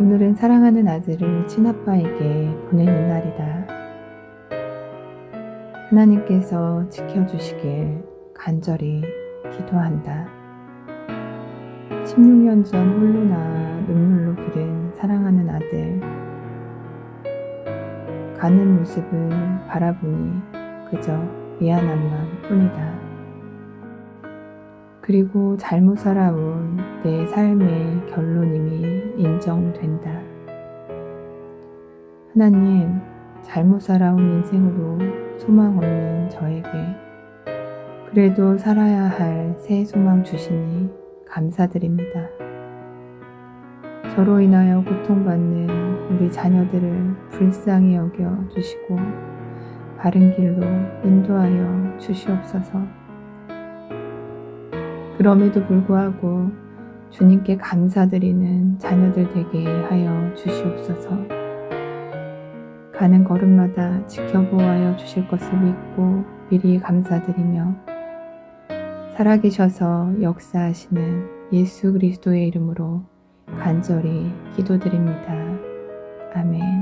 오늘은 사랑하는 아들을 친아빠에게 보내는 날이다. 하나님께서 지켜주시길 간절히 기도한다. 16년 전 홀로나 눈물로 기른 사랑하는 아들. 가는 모습을 바라보니 그저 미안함만 뿐이다. 그리고 잘못 살아온 내 삶의 결론임이 인정된다. 하나님, 잘못 살아온 인생으로 소망 없는 저에게 그래도 살아야 할 새 소망 주시니 감사드립니다. 저로 인하여 고통받는 우리 자녀들을 불쌍히 여겨 주시고 바른 길로 인도하여 주시옵소서. 그럼에도 불구하고 주님께 감사드리는 자녀들 되게 하여 주시옵소서. 가는 걸음마다 지켜보아여 주실 것을 믿고 미리 감사드리며 살아계셔서 역사하시는 예수 그리스도의 이름으로 간절히 기도드립니다. 아멘.